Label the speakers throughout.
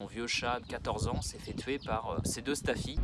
Speaker 1: Mon vieux chat de 14 ans s'est fait tuer par euh, ses deux staffies.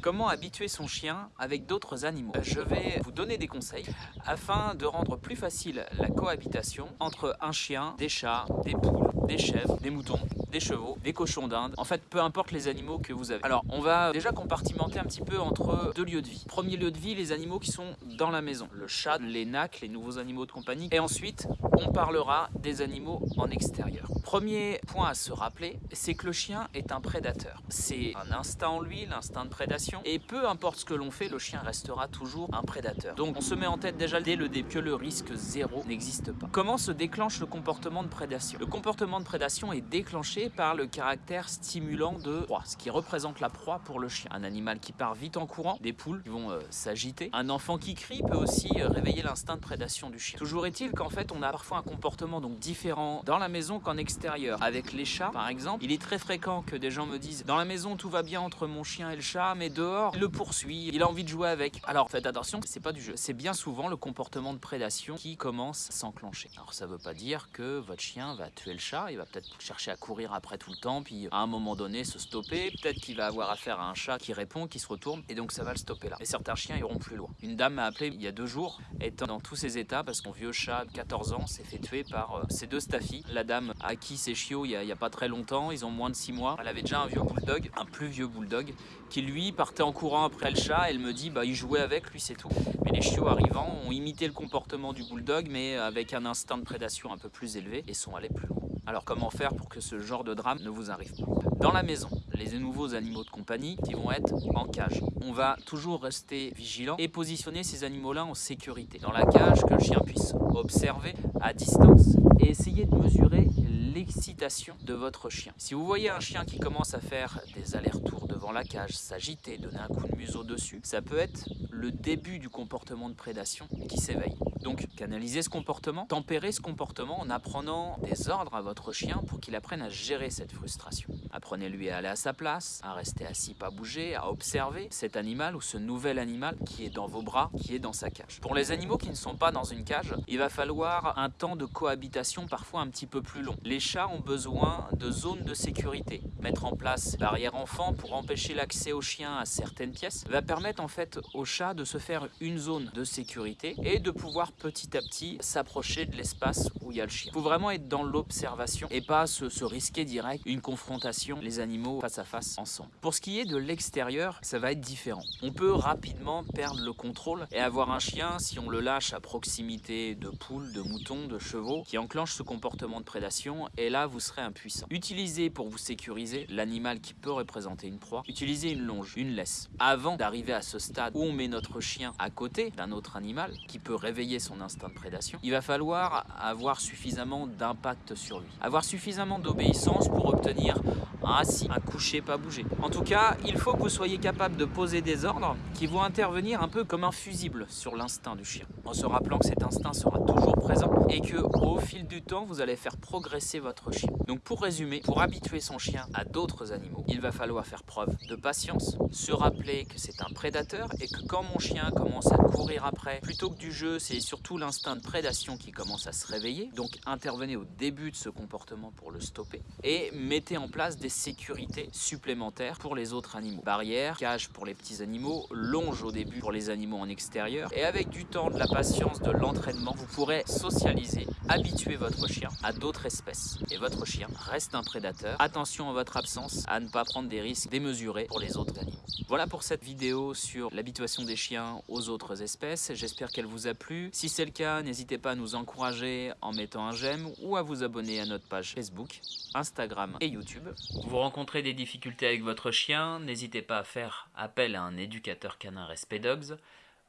Speaker 1: Comment habituer son chien avec d'autres animaux? Je vais vous donner des conseils afin de rendre plus facile la cohabitation entre un chien, des chats, des poules, des chèvres, des moutons, des chevaux, des cochons d'Inde, en fait peu importe les animaux que vous avez. Alors on va déjà compartimenter un petit peu entre deux lieux de vie. Premier lieu de vie, les animaux qui sont dans la maison, le chat, les nacs, les nouveaux animaux de compagnie, et ensuite on parlera des animaux en extérieur. Premier point à se rappeler, c'est que le chien est un prédateur. C'est un instinct en lui, l'instinct de prédation, et peu importe ce que l'on fait, le chien restera toujours un prédateur. Donc on se met en tête déjà dès le début que le risque zéro n'existe pas. Comment se déclenche le comportement de prédation? Le comportement de prédation est déclenché par le caractère stimulant de proie, ce qui représente la proie pour le chien. Un animal qui part vite en courant, des poules qui vont euh, s'agiter. Un enfant qui crie peut aussi euh, réveiller l'instinct de prédation du chien. Toujours est-il qu'en fait on a parfois un comportement donc différent dans la maison qu'en extérieur. Avec les chats par exemple, il est très fréquent que des gens me disent dans la maison tout va bien entre mon chien et le chat, mais dehors il le poursuit, il a envie de jouer avec. Alors faites attention, c'est pas du jeu, c'est bien souvent le comportement de prédation qui commence à s'enclencher. Alors ça veut pas dire que votre chien va tuer le chat, il va peut-être chercher à courir après tout le temps, puis à un moment donné se stopper. Peut-être qu'il va avoir affaire à un chat qui répond, qui se retourne, et donc ça va le stopper là. Et certains chiens iront plus loin. Une dame m'a appelé il y a deux jours, étant dans tous ses états, parce qu'on vieux chat de 14 ans s'est fait tuer par euh, ses deux staffies. La dame a acquis ses chiots il y, a, il y, a, pas très longtemps, ils ont moins de 6 mois. Elle avait déjà un vieux bulldog, un plus vieux bulldog, qui lui partait en courant après le chat. Elle me dit, bah il jouait avec lui, c'est tout. Mais les chiots arrivant ont imité le comportement du bulldog, mais avec un instinct de prédation un peu plus élevé et sont allés plus loin. Alors comment faire pour que ce genre de drame ne vous arrive pas Dans la maison, les nouveaux animaux de compagnie qui vont être en cage. On va toujours rester vigilant et positionner ces animaux-là en sécurité. Dans la cage, que le chien puisse observer à distance et essayer de mesurer l'excitation de votre chien. Si vous voyez un chien qui commence à faire des allers-retours devant la cage, s'agiter, donner un coup de museau dessus, ça peut être le début du comportement de prédation qui s'éveille. Donc canaliser ce comportement, tempérer ce comportement en apprenant des ordres à votre chien pour qu'il apprenne à gérer cette frustration. Apprenez-lui à aller à sa place, à rester assis, pas bouger, à observer cet animal ou ce nouvel animal qui est dans vos bras, qui est dans sa cage. Pour les animaux qui ne sont pas dans une cage, il va falloir un temps de cohabitation parfois un petit peu plus long. Les chats ont besoin de zones de sécurité. Mettre en place barrière enfant pour empêcher l'accès aux chiens à certaines pièces va permettre en fait au chat de se faire une zone de sécurité et de pouvoir petit à petit s'approcher de l'espace où il y a le chien. Il faut vraiment être dans l'observation et pas se, risquer direct une confrontation, les animaux face à face ensemble. Pour ce qui est de l'extérieur, ça va être différent. On peut rapidement perdre le contrôle et avoir un chien, si on le lâche à proximité de poules, de moutons, de chevaux, qui enclenche ce comportement de prédation et là vous serez impuissant. Utilisez pour vous sécuriser l'animal qui peut représenter une proie, utilisez une longe, une laisse. Avant d'arriver à ce stade où on met notre chien à côté d'un autre animal qui peut réveiller son instinct de prédation, il va falloir avoir suffisamment d'impact sur lui. Avoir suffisamment d'obéissance pour obtenir un assis, un coucher, pas bouger. En tout cas, il faut que vous soyez capable de poser des ordres qui vont intervenir un peu comme un fusible sur l'instinct du chien, en se rappelant que cet instinct sera toujours présent et que au fil du temps, vous allez faire progresser votre chien. Donc pour résumer, pour habituer son chien à d'autres animaux, il va falloir faire preuve de patience, se rappeler que c'est un prédateur et que quand mon chien commence à courir après, plutôt que du jeu, c'est surtout l'instinct de prédation qui commence à se réveiller. Donc intervenez au début de ce comportement pour le stopper et mettez en place des sécurités supplémentaires pour les autres animaux. Barrière, cage pour les petits animaux, longe au début pour les animaux en extérieur et avec du temps, de la patience, de l'entraînement, vous pourrez socialiser, habituer votre chien à d'autres espèces. Et votre chien reste un prédateur. Attention à votre absence, à ne pas prendre des risques démesurés pour les autres animaux. Voilà pour cette vidéo sur l'habituation des chiens aux autres espèces. J'espère qu'elle vous a plu. Si c'est le cas, n'hésitez pas à nous encourager en mettant un j'aime ou à vous abonner à notre page Facebook, Instagram et YouTube. Vous rencontrez des difficultés avec votre chien, n'hésitez pas à faire appel à un éducateur canin Respect Dogs.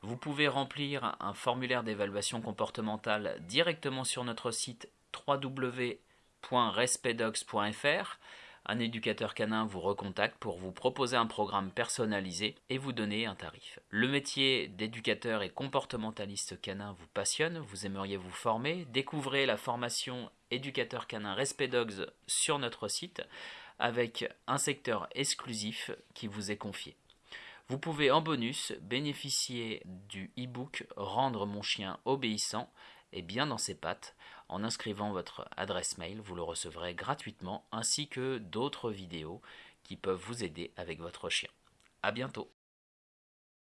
Speaker 1: Vous pouvez remplir un formulaire d'évaluation comportementale directement sur notre site www.respectdogs.fr. Un éducateur canin vous recontacte pour vous proposer un programme personnalisé et vous donner un tarif. Le métier d'éducateur et comportementaliste canin vous passionne, vous aimeriez vous former, découvrez la formation éducateur canin Respect Dogs sur notre site avec un secteur exclusif qui vous est confié. Vous pouvez en bonus bénéficier du e-book Rendre mon chien obéissant et bien dans ses pattes. En inscrivant votre adresse mail, vous le recevrez gratuitement ainsi que d'autres vidéos qui peuvent vous aider avec votre chien. A bientôt